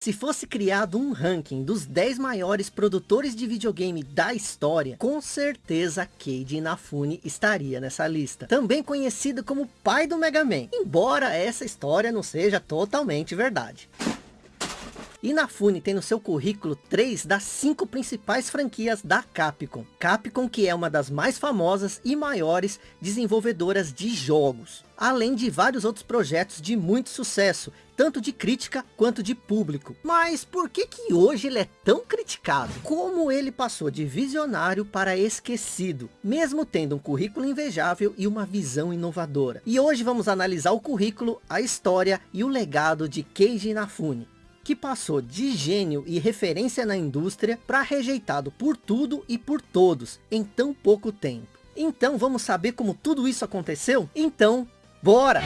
Se fosse criado um ranking dos 10 maiores produtores de videogame da história, com certeza Keiji Inafune estaria nessa lista. Também conhecido como pai do Mega Man, embora essa história não seja totalmente verdade. Inafune tem no seu currículo três das cinco principais franquias da Capcom. Capcom que é uma das mais famosas e maiores desenvolvedoras de jogos. Além de vários outros projetos de muito sucesso, tanto de crítica quanto de público. Mas por que que hoje ele é tão criticado? Como ele passou de visionário para esquecido, mesmo tendo um currículo invejável e uma visão inovadora. E hoje vamos analisar o currículo, a história e o legado de Keiji Inafune que passou de gênio e referência na indústria para rejeitado por tudo e por todos em tão pouco tempo. Então vamos saber como tudo isso aconteceu? Então, bora!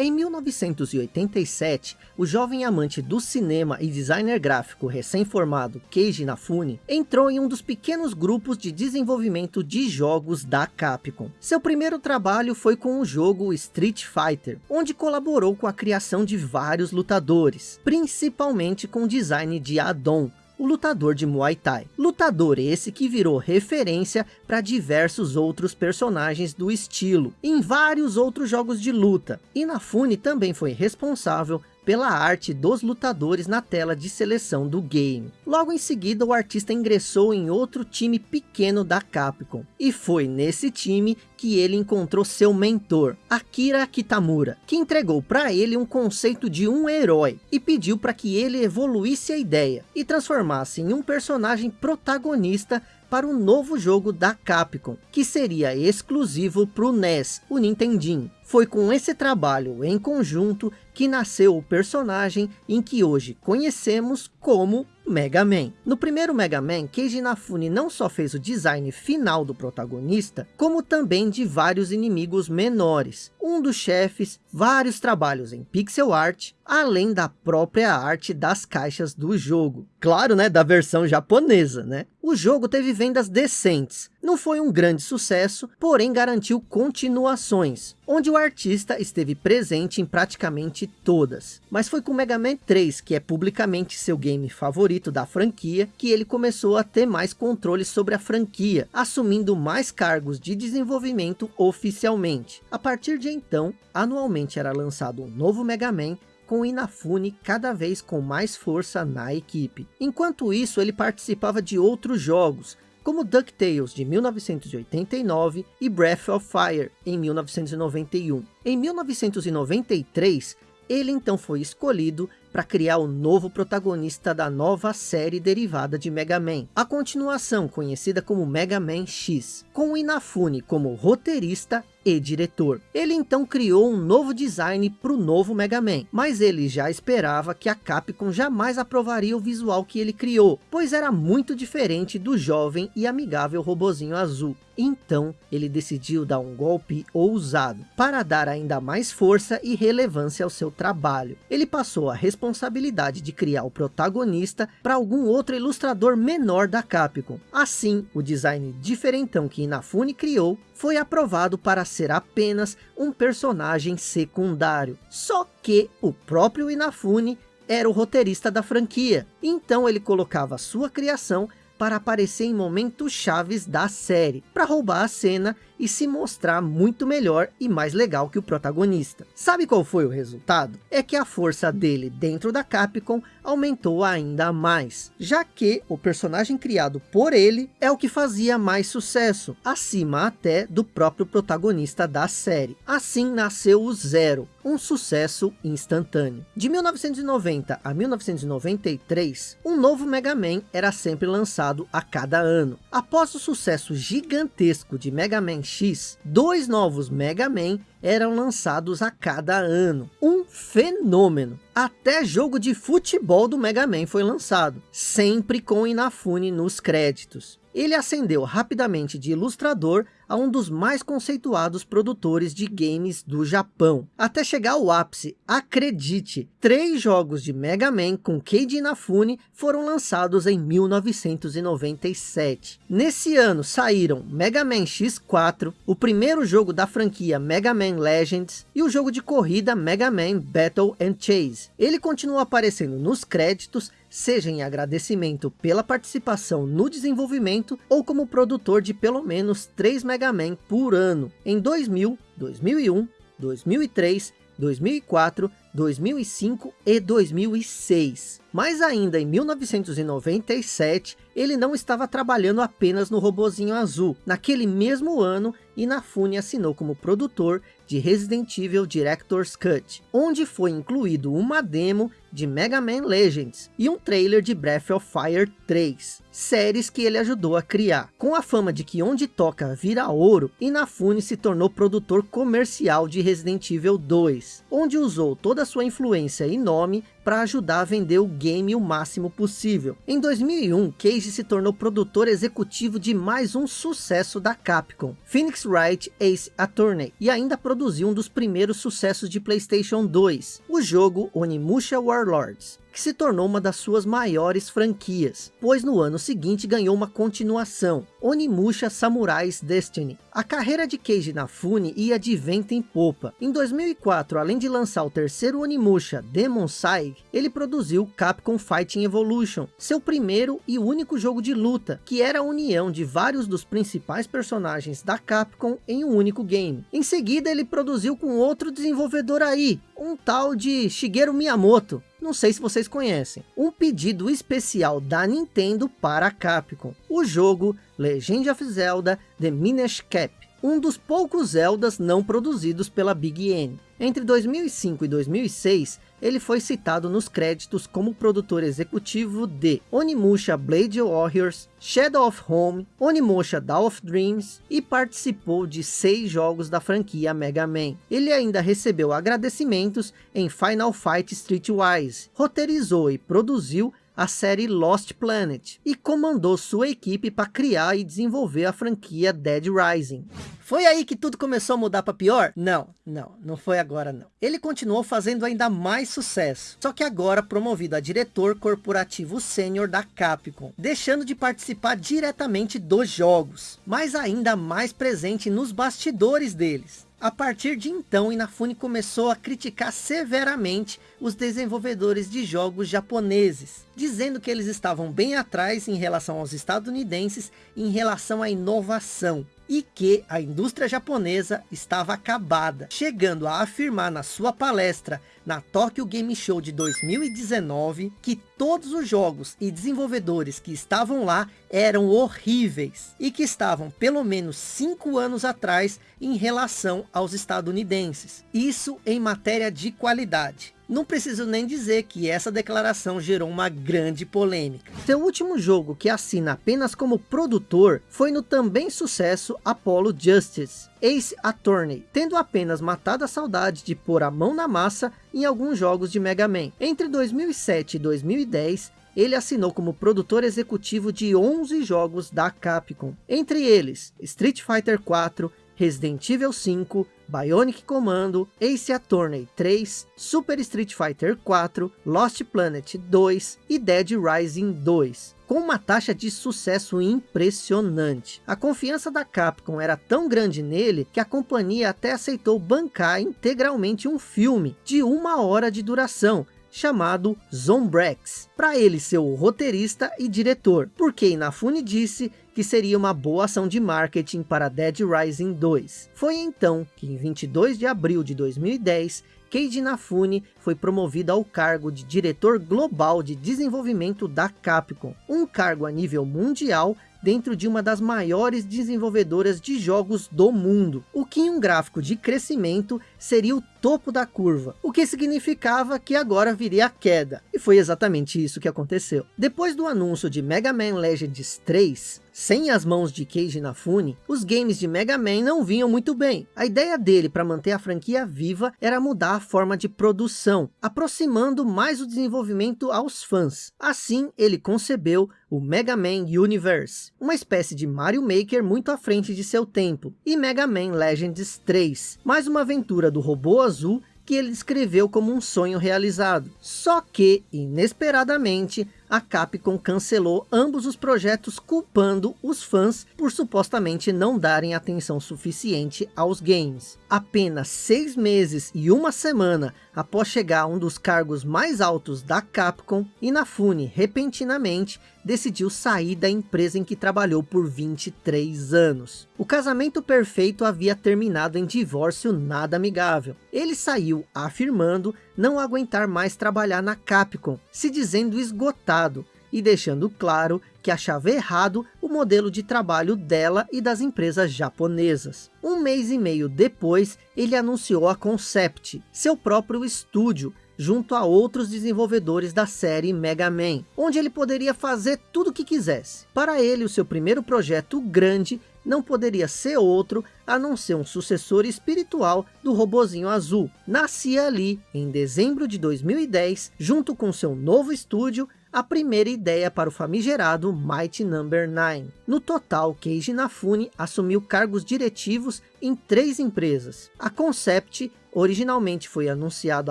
Em 1987, o jovem amante do cinema e designer gráfico recém-formado Keiji Inafune entrou em um dos pequenos grupos de desenvolvimento de jogos da Capcom. Seu primeiro trabalho foi com o jogo Street Fighter, onde colaborou com a criação de vários lutadores, principalmente com o design de Adon, o lutador de Muay Thai. Lutador esse que virou referência para diversos outros personagens do estilo, em vários outros jogos de luta. Inafune também foi responsável pela arte dos lutadores na tela de seleção do game. Logo em seguida o artista ingressou em outro time pequeno da Capcom. E foi nesse time que ele encontrou seu mentor, Akira Kitamura, que entregou para ele um conceito de um herói e pediu para que ele evoluísse a ideia e transformasse em um personagem protagonista para o novo jogo da Capcom, que seria exclusivo para o NES, o Nintendinho. Foi com esse trabalho em conjunto que nasceu o personagem em que hoje conhecemos como Mega Man. No primeiro Mega Man, Keiji Inafune não só fez o design final do protagonista, como também de vários inimigos menores. Um dos chefes, vários trabalhos em pixel art, além da própria arte das caixas do jogo. Claro, né, da versão japonesa, né? O jogo teve vendas decentes, não foi um grande sucesso, porém garantiu continuações, onde o artista esteve presente em praticamente todas. Mas foi com Mega Man 3, que é publicamente seu game favorito da franquia, que ele começou a ter mais controle sobre a franquia, assumindo mais cargos de desenvolvimento oficialmente. A partir de então, anualmente era lançado um novo Mega Man com Inafune cada vez com mais força na equipe. Enquanto isso, ele participava de outros jogos, como DuckTales de 1989 e Breath of Fire em 1991. Em 1993, ele então foi escolhido para criar o novo protagonista da nova série derivada de Mega Man, a continuação conhecida como Mega Man X, com Inafune como roteirista e diretor. Ele então criou um novo design para o novo Mega Man, mas ele já esperava que a Capcom jamais aprovaria o visual que ele criou, pois era muito diferente do jovem e amigável robozinho azul. Então, ele decidiu dar um golpe ousado, para dar ainda mais força e relevância ao seu trabalho. Ele passou a responsabilidade de criar o protagonista para algum outro ilustrador menor da Capcom. Assim, o design diferentão que Inafune criou foi aprovado para ser apenas um personagem secundário. Só que o próprio Inafune era o roteirista da franquia, então ele colocava sua criação para aparecer em momentos chaves da série, para roubar a cena e se mostrar muito melhor e mais legal que o protagonista. Sabe qual foi o resultado? É que a força dele dentro da Capcom aumentou ainda mais, já que o personagem criado por ele é o que fazia mais sucesso, acima até do próprio protagonista da série. Assim nasceu o Zero, um sucesso instantâneo. De 1990 a 1993, um novo Mega Man era sempre lançado a cada ano. Após o sucesso gigantesco de Mega Man X, dois novos Mega Man eram lançados a cada ano. Um fenômeno. Até jogo de futebol do Mega Man foi lançado, sempre com Inafune nos créditos. Ele ascendeu rapidamente de ilustrador a um dos mais conceituados produtores de games do Japão. Até chegar ao ápice, acredite, três jogos de Mega Man com Keiji Inafune foram lançados em 1997. Nesse ano saíram Mega Man X4, o primeiro jogo da franquia Mega Man Legends e o jogo de corrida Mega Man Battle and Chase. Ele continua aparecendo nos créditos seja em agradecimento pela participação no desenvolvimento ou como produtor de pelo menos 3 Mega Man por ano, em 2000, 2001, 2003, 2004, 2005 e 2006. Mas ainda em 1997, ele não estava trabalhando apenas no robozinho azul. Naquele mesmo ano, Inafune assinou como produtor de Resident Evil Director's Cut, onde foi incluído uma demo de Mega Man Legends e um trailer de Breath of Fire 3, séries que ele ajudou a criar. Com a fama de que onde toca vira ouro, Inafune se tornou produtor comercial de Resident Evil 2, onde usou toda a sua influência e nome para ajudar a vender o game o máximo possível. Em 2001, Cage se tornou produtor executivo de mais um sucesso da Capcom, Phoenix Wright Ace Attorney, e ainda produziu um dos primeiros sucessos de Playstation 2, o jogo Onimusha Warlords que se tornou uma das suas maiores franquias, pois no ano seguinte ganhou uma continuação, Onimusha Samurai's Destiny. A carreira de Keiji Inafune ia de vento em popa. Em 2004, além de lançar o terceiro Onimusha, Demon Sai, ele produziu Capcom Fighting Evolution, seu primeiro e único jogo de luta, que era a união de vários dos principais personagens da Capcom em um único game. Em seguida, ele produziu com outro desenvolvedor aí, um tal de Shigeru Miyamoto, não sei se vocês conhecem, um pedido especial da Nintendo para a Capcom, o jogo Legend of Zelda The Minish Cap, um dos poucos Zeldas não produzidos pela Big N. Entre 2005 e 2006, ele foi citado nos créditos como produtor executivo de Onimusha Blade Warriors, Shadow of Home, Onimusha Dawn of Dreams e participou de seis jogos da franquia Mega Man. Ele ainda recebeu agradecimentos em Final Fight Streetwise, roteirizou e produziu a série Lost Planet e comandou sua equipe para criar e desenvolver a franquia Dead Rising. Foi aí que tudo começou a mudar para pior? Não, não, não foi agora não. Ele continuou fazendo ainda mais sucesso, só que agora promovido a diretor corporativo sênior da Capcom, deixando de participar diretamente dos jogos, mas ainda mais presente nos bastidores deles. A partir de então, Inafune começou a criticar severamente os desenvolvedores de jogos japoneses, dizendo que eles estavam bem atrás em relação aos estadunidenses em relação à inovação e que a indústria japonesa estava acabada, chegando a afirmar na sua palestra na Tokyo Game Show de 2019 que todos os jogos e desenvolvedores que estavam lá eram horríveis e que estavam pelo menos cinco anos atrás em relação aos estadunidenses. Isso em matéria de qualidade. Não preciso nem dizer que essa declaração gerou uma grande polêmica. Seu último jogo que assina apenas como produtor foi no também sucesso Apollo Justice, Ace Attorney, tendo apenas matado a saudade de pôr a mão na massa em alguns jogos de Mega Man. Entre 2007 e 2010, ele assinou como produtor executivo de 11 jogos da Capcom. Entre eles, Street Fighter 4, Resident Evil 5, Bionic Commando, Ace Attorney 3, Super Street Fighter 4, Lost Planet 2 e Dead Rising 2 com uma taxa de sucesso impressionante. A confiança da Capcom era tão grande nele que a companhia até aceitou bancar integralmente um filme de uma hora de duração, chamado Zombrex, para ele ser o roteirista e diretor, porque Inafune disse que seria uma boa ação de marketing para Dead Rising 2. Foi então que em 22 de abril de 2010, Keiji Inafune foi promovido ao cargo de diretor global de desenvolvimento da Capcom, um cargo a nível mundial dentro de uma das maiores desenvolvedoras de jogos do mundo, o que em um gráfico de crescimento seria o topo da curva, o que significava que agora viria a queda. E foi exatamente isso que aconteceu. Depois do anúncio de Mega Man Legends 3, sem as mãos de Keiji Inafune, os games de Mega Man não vinham muito bem. A ideia dele para manter a franquia viva era mudar a forma de produção, aproximando mais o desenvolvimento aos fãs. Assim, ele concebeu o Mega Man Universe, uma espécie de Mario Maker muito à frente de seu tempo, e Mega Man Legends 3, mais uma aventura do robô azul que ele descreveu como um sonho realizado. Só que, inesperadamente, a Capcom cancelou ambos os projetos culpando os fãs por supostamente não darem atenção suficiente aos games. Apenas seis meses e uma semana após chegar a um dos cargos mais altos da Capcom, Inafune repentinamente decidiu sair da empresa em que trabalhou por 23 anos. O casamento perfeito havia terminado em divórcio nada amigável. Ele saiu afirmando não aguentar mais trabalhar na Capcom, se dizendo esgotado e deixando claro que achava errado o modelo de trabalho dela e das empresas japonesas. Um mês e meio depois, ele anunciou a Concept, seu próprio estúdio, junto a outros desenvolvedores da série Mega Man, onde ele poderia fazer tudo o que quisesse. Para ele, o seu primeiro projeto grande não poderia ser outro a não ser um sucessor espiritual do robozinho azul. Nascia ali, em dezembro de 2010, junto com seu novo estúdio a primeira ideia para o famigerado Mighty Number no. 9. No total, Keiji Inafune assumiu cargos diretivos em três empresas. A Concept originalmente foi anunciado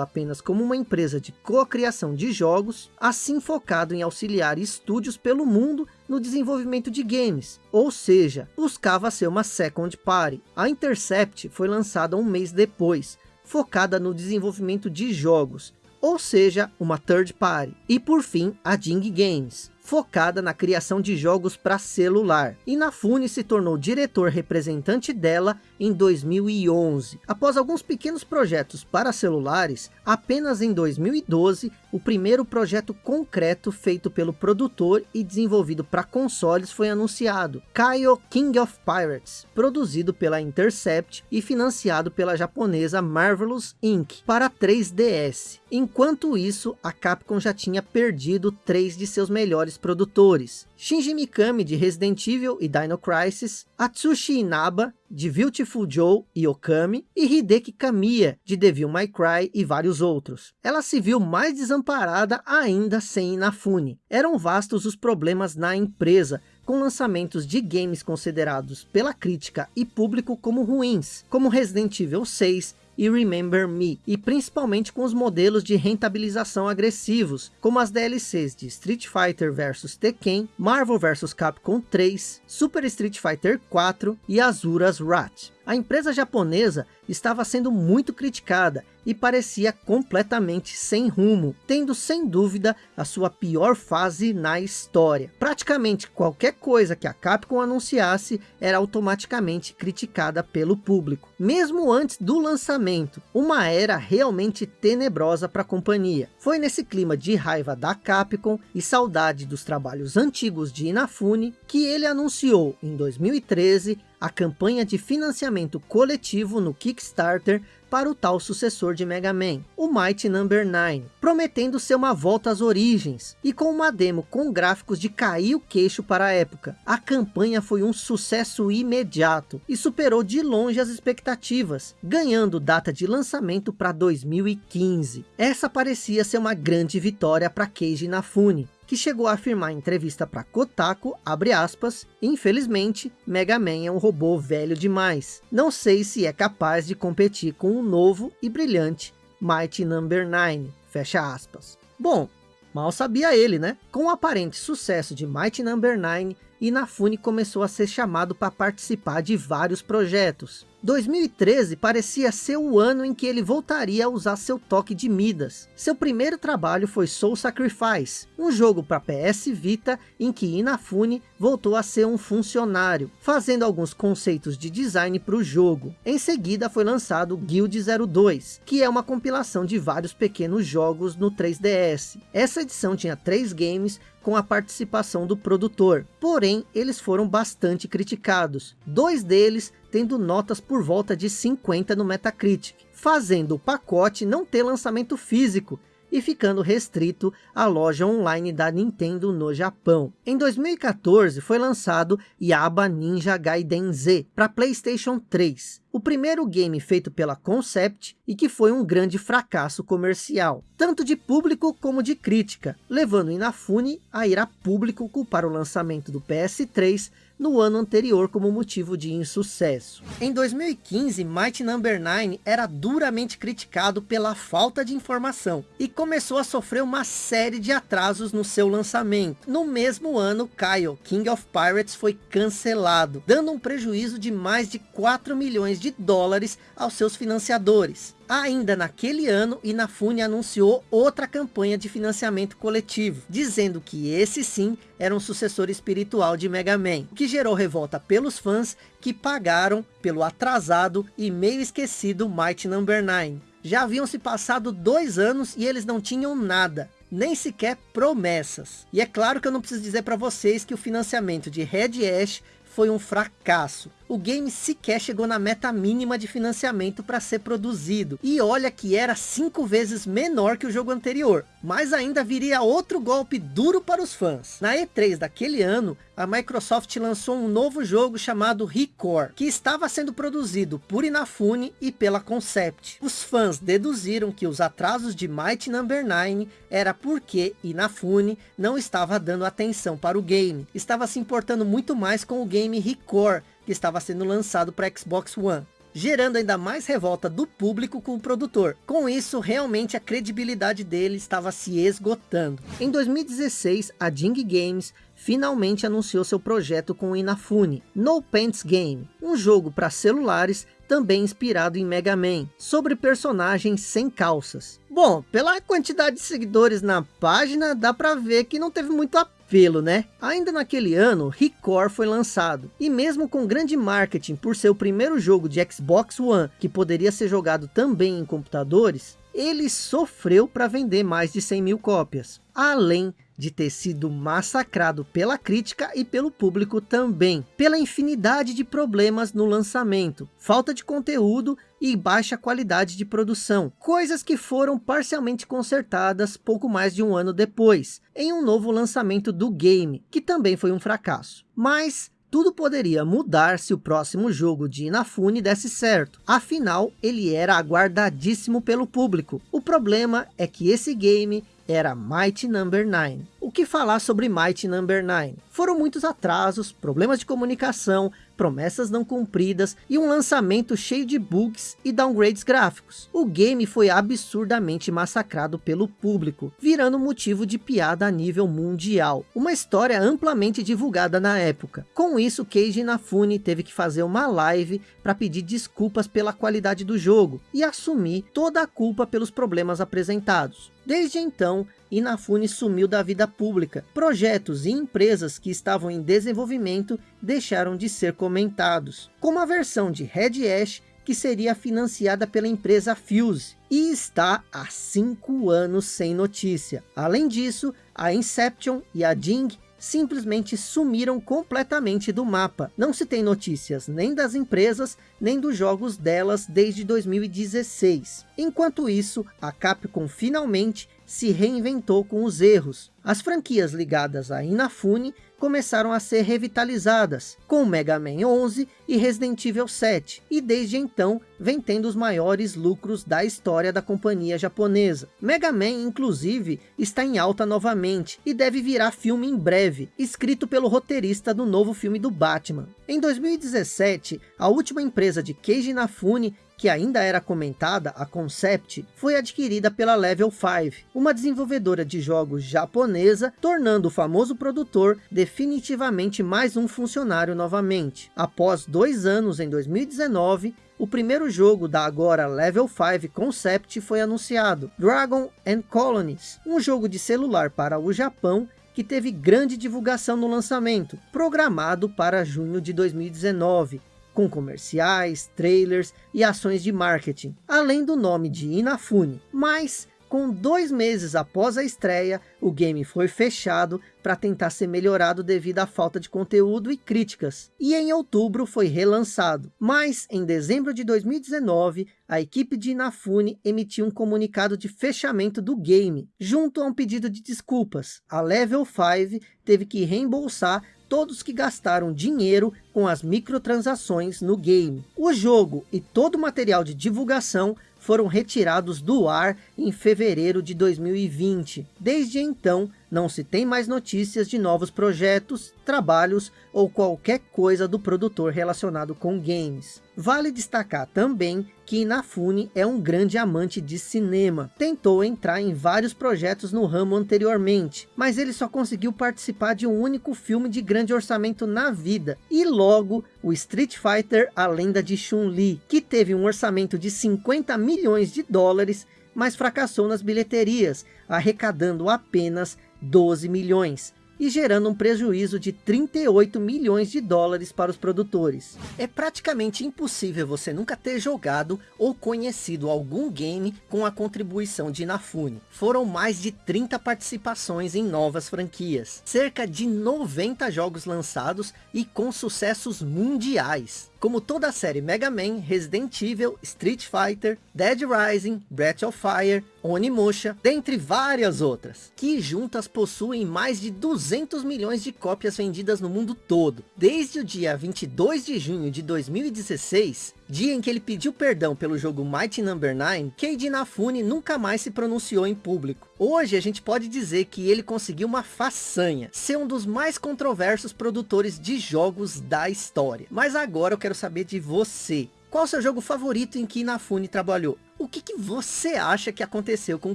apenas como uma empresa de cocriação de jogos, assim focado em auxiliar estúdios pelo mundo no desenvolvimento de games, ou seja, buscava ser uma second party. A Intercept foi lançada um mês depois, focada no desenvolvimento de jogos, ou seja, uma third party. E por fim, a Ding Games, focada na criação de jogos para celular. Inafune se tornou diretor representante dela em 2011. Após alguns pequenos projetos para celulares, apenas em 2012, o primeiro projeto concreto feito pelo produtor e desenvolvido para consoles foi anunciado. Kaio King of Pirates, produzido pela Intercept e financiado pela japonesa Marvelous Inc. para 3DS. Enquanto isso, a Capcom já tinha perdido três de seus melhores produtores. Shinji Mikami de Resident Evil e Dino Crisis, Atsushi Inaba de Beautiful Joe e Okami, e Hideki Kamiya de Devil May Cry e vários outros. Ela se viu mais desamparada ainda sem Inafune. Eram vastos os problemas na empresa, com lançamentos de games considerados pela crítica e público como ruins, como Resident Evil 6, e Remember Me, e principalmente com os modelos de rentabilização agressivos, como as DLCs de Street Fighter vs Tekken, Marvel vs Capcom 3, Super Street Fighter 4 e Azura's Wrath. A empresa japonesa estava sendo muito criticada e parecia completamente sem rumo, tendo sem dúvida a sua pior fase na história. Praticamente qualquer coisa que a Capcom anunciasse era automaticamente criticada pelo público. Mesmo antes do lançamento, uma era realmente tenebrosa para a companhia. Foi nesse clima de raiva da Capcom e saudade dos trabalhos antigos de Inafune, que ele anunciou em 2013 a campanha de financiamento coletivo no Kickstarter para o tal sucessor de Mega Man, o Mighty Number no. 9, prometendo ser uma volta às origens, e com uma demo com gráficos de cair o queixo para a época. A campanha foi um sucesso imediato, e superou de longe as expectativas, ganhando data de lançamento para 2015. Essa parecia ser uma grande vitória para Keiji Inafune, que chegou a afirmar em entrevista para Kotaku, abre aspas, infelizmente, Mega Man é um robô velho demais. Não sei se é capaz de competir com o novo e brilhante Mighty Number no. 9, fecha aspas. Bom, mal sabia ele, né? Com o aparente sucesso de Mighty Number no. 9, Inafune começou a ser chamado para participar de vários projetos. 2013 parecia ser o ano em que ele voltaria a usar seu toque de Midas. Seu primeiro trabalho foi Soul Sacrifice, um jogo para PS Vita em que Inafune voltou a ser um funcionário, fazendo alguns conceitos de design para o jogo. Em seguida foi lançado Guild 02, que é uma compilação de vários pequenos jogos no 3DS. Essa edição tinha três games com a participação do produtor. Porém, eles foram bastante criticados. Dois deles tendo notas por volta de 50 no Metacritic. fazendo o pacote não ter lançamento físico, e ficando restrito à loja online da Nintendo no Japão. Em 2014 foi lançado Yaba Ninja Gaiden Z para Playstation 3, o primeiro game feito pela Concept e que foi um grande fracasso comercial, tanto de público como de crítica, levando Inafune a ir a público culpar o lançamento do PS3 no ano anterior como motivo de insucesso. Em 2015, Might Number 9 era duramente criticado pela falta de informação e começou a sofrer uma série de atrasos no seu lançamento. No mesmo ano, Kyle, King of Pirates foi cancelado, dando um prejuízo de mais de 4 milhões de dólares aos seus financiadores. Ainda naquele ano, Inafune anunciou outra campanha de financiamento coletivo, dizendo que esse sim era um sucessor espiritual de Mega Man, o que gerou revolta pelos fãs que pagaram pelo atrasado e meio esquecido Might Number 9. Já haviam se passado dois anos e eles não tinham nada, nem sequer promessas. E é claro que eu não preciso dizer para vocês que o financiamento de Red Ash foi um fracasso o game sequer chegou na meta mínima de financiamento para ser produzido. E olha que era cinco vezes menor que o jogo anterior. Mas ainda viria outro golpe duro para os fãs. Na E3 daquele ano, a Microsoft lançou um novo jogo chamado Recore, que estava sendo produzido por Inafune e pela Concept. Os fãs deduziram que os atrasos de Might Number 9 era porque Inafune não estava dando atenção para o game. Estava se importando muito mais com o game Recore, que estava sendo lançado para Xbox One gerando ainda mais revolta do público com o produtor. Com isso, realmente a credibilidade dele estava se esgotando. Em 2016, a Jing Games finalmente anunciou seu projeto com o Inafune, No Pants Game, um jogo para celulares também inspirado em Mega Man, sobre personagens sem calças. Bom, pela quantidade de seguidores na página, dá para ver que não teve muito apelo, né? Ainda naquele ano, Record foi lançado, e mesmo com grande marketing por ser o primeiro jogo de Xbox One, que poderia ser jogado também em computadores, ele sofreu para vender mais de 100 mil cópias, além de ter sido massacrado pela crítica e pelo público também, pela infinidade de problemas no lançamento, falta de conteúdo e baixa qualidade de produção, coisas que foram parcialmente consertadas pouco mais de um ano depois, em um novo lançamento do game, que também foi um fracasso. Mas tudo poderia mudar se o próximo jogo de Inafune desse certo. Afinal, ele era aguardadíssimo pelo público. O problema é que esse game era Might Number 9. O que falar sobre Might Number 9? Foram muitos atrasos, problemas de comunicação, promessas não cumpridas e um lançamento cheio de bugs e downgrades gráficos. O game foi absurdamente massacrado pelo público, virando motivo de piada a nível mundial. Uma história amplamente divulgada na época. Com isso, Keiji Inafune teve que fazer uma live para pedir desculpas pela qualidade do jogo e assumir toda a culpa pelos problemas apresentados. Desde então, Inafune sumiu da vida pública. Projetos e empresas que estavam em desenvolvimento deixaram de ser comentados. Como a versão de Red Ash, que seria financiada pela empresa Fuse. E está há cinco anos sem notícia. Além disso, a Inception e a Jing simplesmente sumiram completamente do mapa. Não se tem notícias nem das empresas, nem dos jogos delas desde 2016. Enquanto isso, a Capcom finalmente se reinventou com os erros. As franquias ligadas a Inafune começaram a ser revitalizadas, com Mega Man 11 e Resident Evil 7, e desde então vem tendo os maiores lucros da história da companhia japonesa. Mega Man, inclusive, está em alta novamente, e deve virar filme em breve, escrito pelo roteirista do novo filme do Batman. Em 2017, a última empresa de Keiji Inafune que ainda era comentada, a Concept, foi adquirida pela Level 5, uma desenvolvedora de jogos japonesa, tornando o famoso produtor definitivamente mais um funcionário novamente. Após dois anos, em 2019, o primeiro jogo da agora Level 5 Concept foi anunciado, Dragon and Colonies, um jogo de celular para o Japão que teve grande divulgação no lançamento, programado para junho de 2019, com comerciais, trailers e ações de marketing, além do nome de Inafune. Mas Com dois meses após a estreia, o game foi fechado para tentar ser melhorado devido à falta de conteúdo e críticas. E em outubro foi relançado. Mas em dezembro de 2019, a equipe de Inafune emitiu um comunicado de fechamento do game, junto a um pedido de desculpas. A Level 5 teve que reembolsar todos que gastaram dinheiro com as microtransações no game. O jogo e todo o material de divulgação foram retirados do ar em fevereiro de 2020. Desde então, não se tem mais notícias de novos projetos, trabalhos ou qualquer coisa do produtor relacionado com games. Vale destacar também que Inafune é um grande amante de cinema. Tentou entrar em vários projetos no ramo anteriormente, mas ele só conseguiu participar de um único filme de grande orçamento na vida. E logo, o Street Fighter A Lenda de Chun-Li, que teve um orçamento de 50 milhões de dólares, mas fracassou nas bilheterias, arrecadando apenas 12 milhões e gerando um prejuízo de 38 milhões de dólares para os produtores. É praticamente impossível você nunca ter jogado ou conhecido algum game com a contribuição de Inafune. Foram mais de 30 participações em novas franquias, cerca de 90 jogos lançados e com sucessos mundiais como toda a série Mega Man, Resident Evil, Street Fighter, Dead Rising, Breath of Fire, Onimusha, dentre várias outras, que juntas possuem mais de 200 milhões de cópias vendidas no mundo todo. Desde o dia 22 de junho de 2016, dia em que ele pediu perdão pelo jogo Mighty Number no. 9, Keiji Inafune nunca mais se pronunciou em público. Hoje a gente pode dizer que ele conseguiu uma façanha, ser um dos mais controversos produtores de jogos da história. Mas agora eu quero saber de você. Qual seu jogo favorito em que Inafune trabalhou? O que, que, você acha que aconteceu com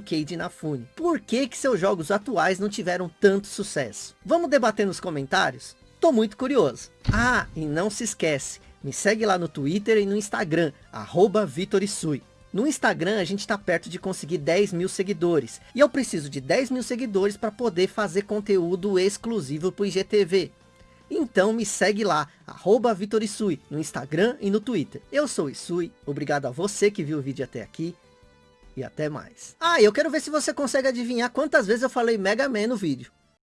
Keiji Inafune? Por que, que seus jogos atuais não tiveram tanto sucesso? Vamos debater nos comentários? Tô muito curioso. Ah, e não se esquece, me segue lá no Twitter e no Instagram, arroba Vitorisui. No Instagram a gente está perto de conseguir 10 mil seguidores. E eu preciso de 10 mil seguidores para poder fazer conteúdo exclusivo para o IGTV. Então me segue lá, arroba Vitorisui, no Instagram e no Twitter. Eu sou Isui, obrigado a você que viu o vídeo até aqui. E até mais. Ah, eu quero ver se você consegue adivinhar quantas vezes eu falei Mega Man no vídeo.